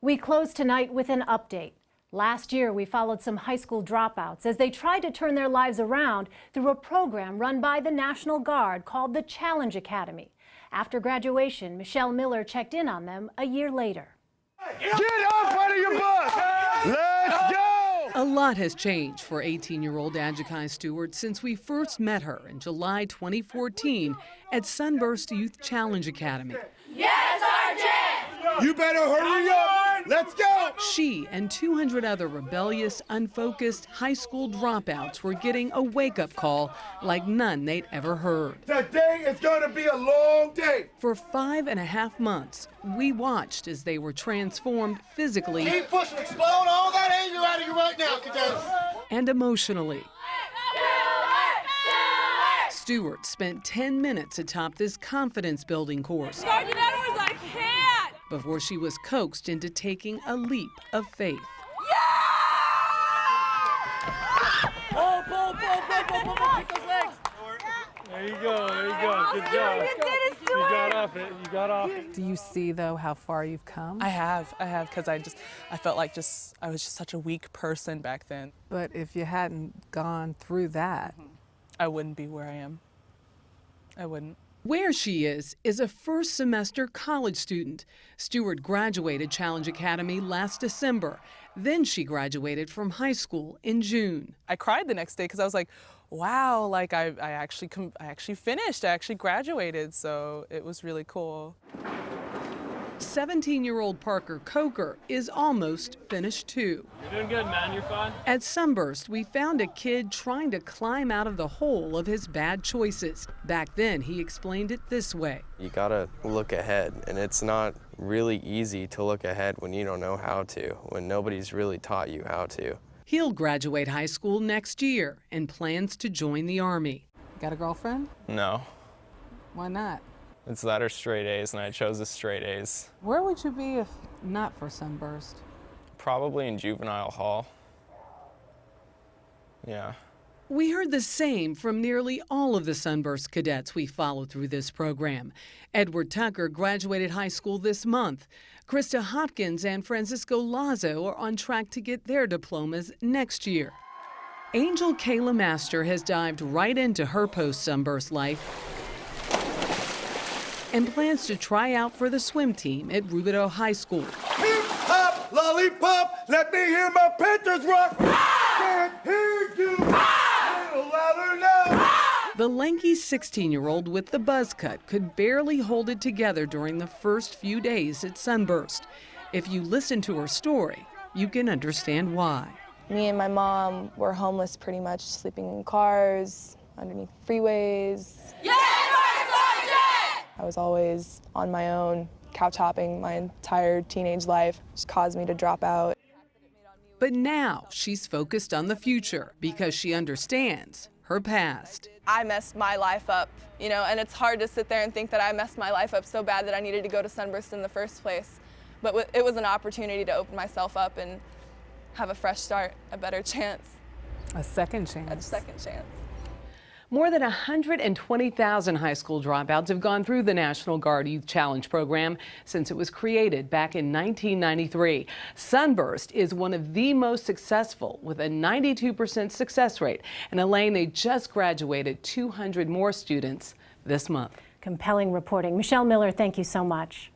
We close tonight with an update. Last year, we followed some high school dropouts as they tried to turn their lives around through a program run by the National Guard called the Challenge Academy. After graduation, Michelle Miller checked in on them a year later. Get off out of your bus! Let's go! A lot has changed for 18-year-old Adjakai Stewart since we first met her in July 2014 at Sunburst Youth Challenge Academy. Yes, RJ! You better hurry up! Let's go! She and 200 other rebellious, unfocused high school dropouts were getting a wake-up call like none they'd ever heard. Today is going to be a long day. For five and a half months, we watched as they were transformed physically Keep pushing, explode all that anger out of you right now, cadets. and emotionally. Stewart spent 10 minutes atop this confidence building course Sergeant Edwards, I can't! Before she was coaxed into taking a leap of faith. Pull, pull, pull, pull, pull, pull, pull, kick those legs. There you go, there you go. Good job. You did it, You got off it. You got off it. Do you see though how far you've come? I have, I have, because I just, I felt like just, I was just such a weak person back then. but if you hadn't gone through that, I wouldn't be where I am. I wouldn't. Where she is, is a first semester college student. Stewart graduated Challenge Academy last December. Then she graduated from high school in June. I cried the next day because I was like, wow, like I, I actually, I actually finished. I actually graduated, so it was really cool. 17 year old Parker Coker is almost finished too. You're doing good, man. You're fine. At Sunburst, we found a kid trying to climb out of the hole of his bad choices. Back then, he explained it this way. You gotta look ahead, and it's not really easy to look ahead when you don't know how to, when nobody's really taught you how to. He'll graduate high school next year and plans to join the Army. got a girlfriend? No, Why not? It's that or straight A's, and I chose the straight A's. Where would you be if not for Sunburst? Probably in juvenile hall. Yeah. We heard the same from nearly all of the Sunburst cadets we followed through this program. Edward Tucker graduated high school this month. Krista Hopkins and Francisco Lazo are on track to get their diplomas next year. Angel Kayla Master has dived right into her post Sunburst life and plans to try out for the swim team at Rubidoux High School. Hip hop, lollipop, let me hear my Panthers rock. Can't hear you. A little louder now. The lanky 16 year old with the buzz cut could barely hold it together during the first few days at Sunburst. If you listen to her story, you can understand why. Me and my mom were homeless pretty much, sleeping in cars, underneath freeways. Yes, Sergeant! I was always on my own, couch hopping my entire teenage life, which caused me to drop out. But now she's focused on the future because she understands her past. I messed my life up, you know, and it's hard to sit there and think that I messed my life up so bad that I needed to go to Sunburst in the first place. But it was an opportunity to open myself up and have a fresh start, a better chance, A second chance. a second chance. More than 120,000 high school dropouts have gone through the National Guard Youth Challenge program since it was created back in 1993. Sunburst is one of the most successful with a 92% success rate. And Elaine, they just graduated 200 more students this month. Compelling reporting. Michelle Miller, thank you so much.